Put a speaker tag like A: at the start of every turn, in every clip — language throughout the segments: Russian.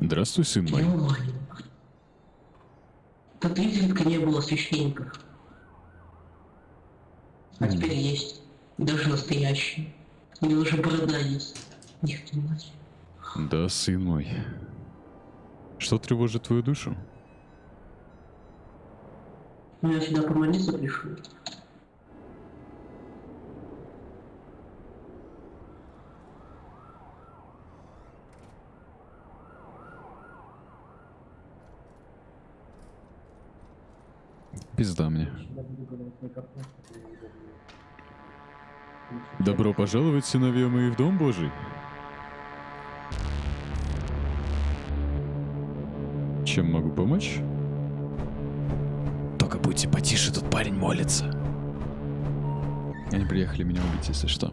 A: Здравствуй, сын мой.
B: Тут изредка не было священников. А
A: М.
B: теперь есть. Даже настоящие. Или уже борода есть. Их мать.
A: Да, сын мой. Что тревожит твою душу?
B: Ну, я сюда помолиться пришел.
A: Пизда мне. Добро пожаловать, сыновья мои, в Дом Божий. Чем могу помочь?
C: Только будьте потише, тут парень молится.
A: Они приехали меня убить, если что.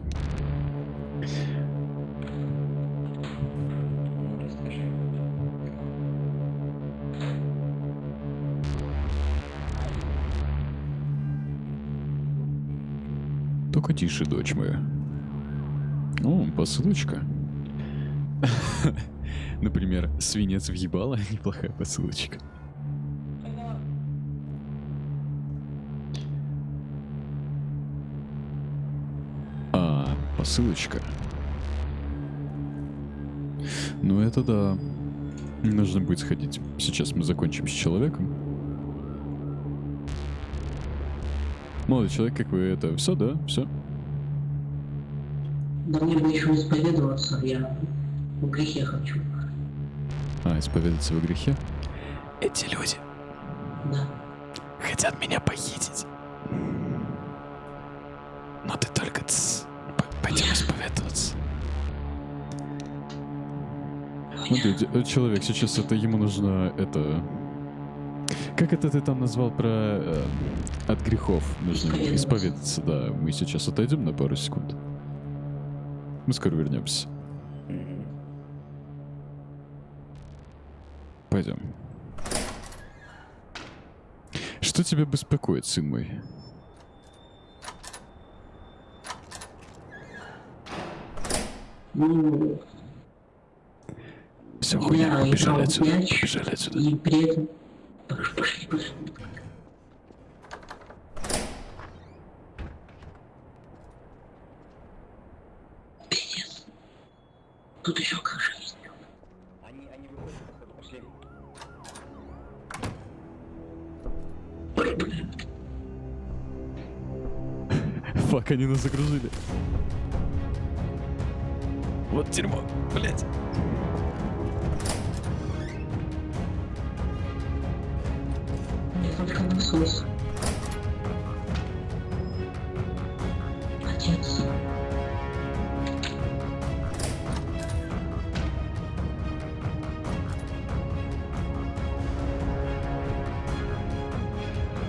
A: Только тише, дочь моя. О, посылочка. Например, свинец въебала, неплохая посылочка. А, посылочка. Ну это да. Нужно будет сходить. Сейчас мы закончим с человеком. Молодой человек, как вы это... Все, да? Все?
B: Да мне бы еще исповедоваться, я в грехе хочу.
A: А, исповедаться во грехе?
C: Эти люди
B: Да.
C: хотят меня похитить. Но ты только п- пойдем исповедоваться.
A: Смотри, э, человек, сейчас это ему нужно это... Как это ты там назвал про... э, от грехов нужно исповедаться, да. Мы сейчас отойдем на пару секунд. Мы скоро вернемся. Пойдем. Что тебя беспокоит, сын мой?
B: Ну,
C: Все, хуйня, побежали отсюда, побежали отсюда.
B: и при этом... Пиздец. Тут еще как жизнь.
D: Они, они выходят, пошли.
B: Ой, блин.
A: Фак, они нас загрузили.
C: Вот дерьмо, блядь.
B: Насос. Отец.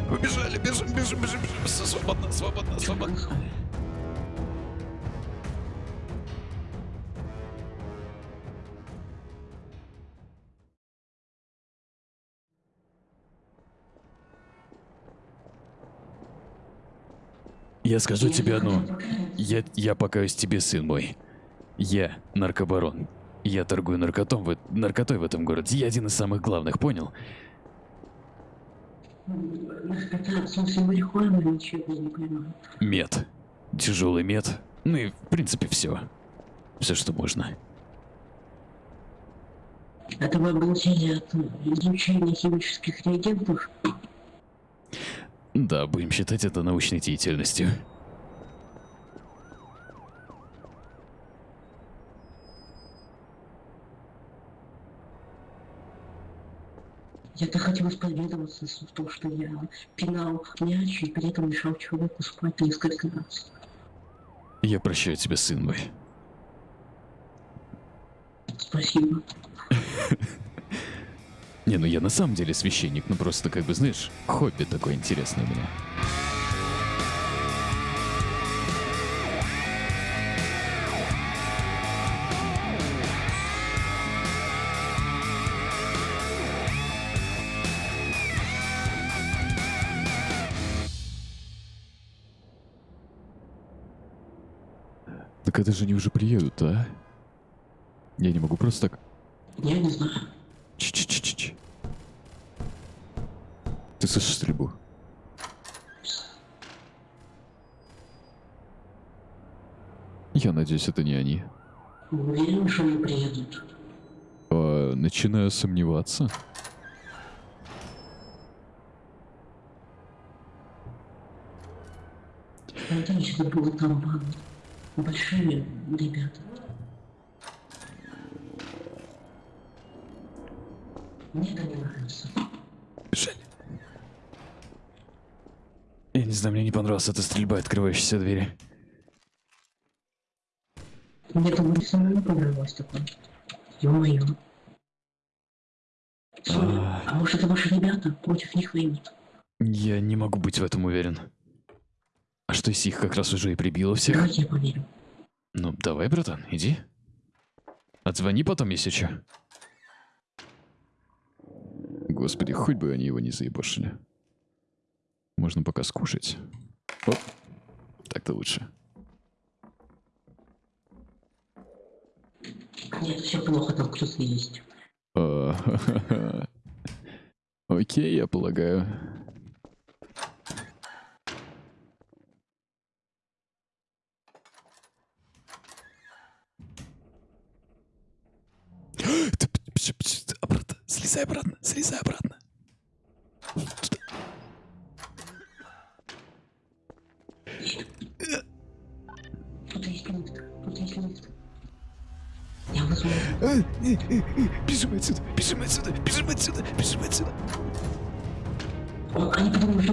C: Побежали, бежим, бежим, бежим, бежим. Свободно, свободно, свободно. Я скажу тебе одно. Я, я покаюсь тебе, сын мой. Я наркобарон. Я торгую наркотом в, наркотой в этом городе. Я один из самых главных, понял?
B: Это, в смысле, марихуана, ничего не понимаю.
C: Мед. Тяжелый мед. Ну и, в принципе, все. Все, что можно.
B: Это вы обалдели от изучения химических реагентов?
C: Да, будем считать это научной деятельностью.
B: Я-то хотел исповедоваться в том, что я пинал мяч и при этом мешал человеку спать несколько раз.
C: Я прощаю тебя, сын мой.
B: Спасибо.
C: Не, ну я на самом деле священник, ну просто как бы, знаешь, хобби такое интересное у меня.
A: Так это же они уже приедут, а? Я не могу просто так...
B: Я не знаю.
E: Ч-ч-ч-ч-ч. Ты слышишь стрельбу? Я надеюсь, это не они.
B: Уверен, что они приедут.
E: А, начинаю сомневаться.
B: Это было там банда. Большие ребята. Мне это не нравится.
A: Я не знаю, мне не понравилась эта стрельба, открывающаяся двери.
B: Мне это не самому понравилось такое. Ё-моё. Соня, а может это ваши ребята против них воюют?
A: Я не могу быть в этом уверен. А что если их как раз уже и прибило всех?
B: Давайте я поверю.
A: Ну, давай, братан, иди. Отзвони потом, если чё.
E: Господи, хоть бы они его не заебошили. Можно пока скушать. Оп. Так-то лучше.
B: Нет, все плохо, там кто-то есть.
E: А, Окей, я полагаю.
A: Слезай обратно, слезай обратно. Бежим отсюда, бежим отсюда, бежим отсюда, бежим отсюда.
B: Они подумали.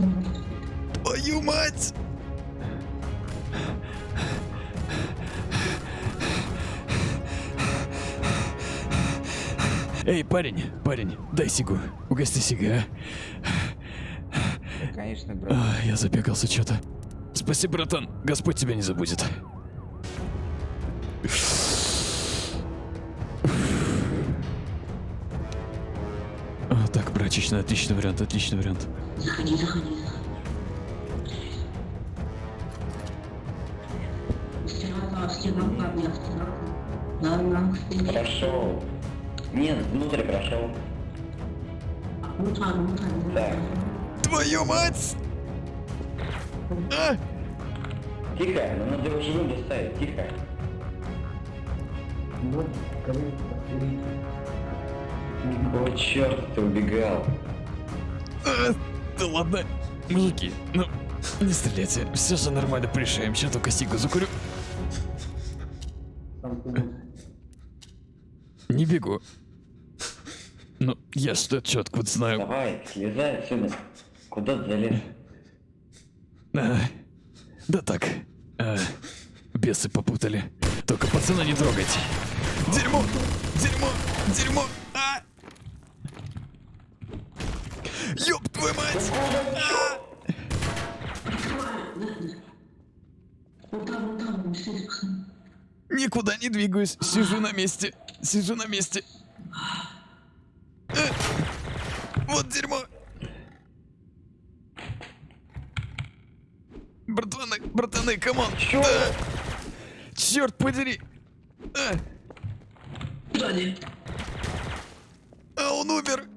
A: Твою мать! Эй, парень, парень, дай сигу. Угости сига,
D: Конечно, брат.
A: а? А, я запекался что-то. Спасибо, братан. Господь тебя не забудет. Прачечная, отличный вариант, отличный вариант.
B: Заходи, заходи.
D: Прошел. Нет, внутрь прошел.
B: Ну ну ну там.
A: Твою мать! А!
D: Тихо, нам надо его живым доставить, тихо. Вот, О, черт, ты убегал.
A: А, Да ладно, мужики, ну, не стреляйте, все же нормально порешаем, сейчас только сигу закурю. Не бегу. Ну, я что четко вот знаю.
D: Давай, слезай отсюда. Куда ты залез?
A: А, да так, а, бесы попутали. Только пацана не трогайте. Дерьмо, дерьмо, дерьмо. А! Ёб твою мать! А!
B: Пацаны.
A: Никуда не двигаюсь, сижу на месте, сижу на месте. Э, Вот дерьмо. Братаны, братаны, come on. Да. Черт подери. А,
B: Сзади.
A: а он умер.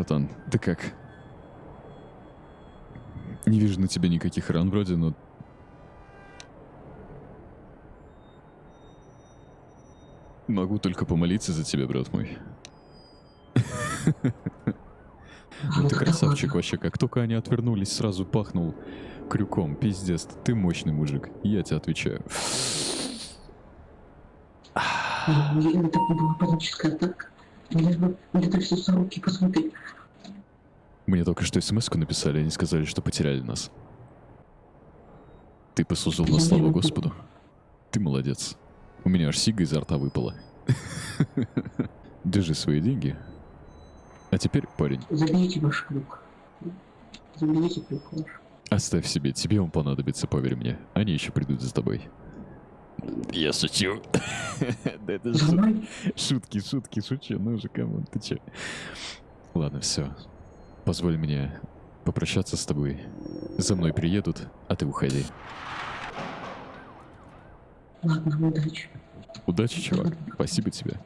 E: Братан, ты как? Не вижу на тебе никаких ран вроде, но... Могу только помолиться за тебя, брат мой.
B: А, ну
E: Ты красавчик вообще. Как только они отвернулись, сразу пахнул крюком. Пиздец, ты мощный мужик. Я тебе отвечаю.
B: Ну, Это была паническая атака. Лишь бы где-то все за руки посмотри.
E: Мне только что смс написали, они сказали, что потеряли нас.
A: Ты послужил на славу Господу. Ты молодец. У меня аж сига изо рта выпала. Держи свои деньги. А теперь, парень,
B: Заберите ваш крюк. Заберите крюк ваш.
A: оставь себе. Тебе он понадобится, поверь мне. Они еще придут за тобой. Я шучу. Да это
B: мной?
A: Шутки, шутки, шучу. Ну же, come on, ты че? Ладно, все. Позволь мне попрощаться с тобой. За мной приедут, а ты уходи.
B: Ладно, удачи.
A: Удачи, чувак. Спасибо тебе.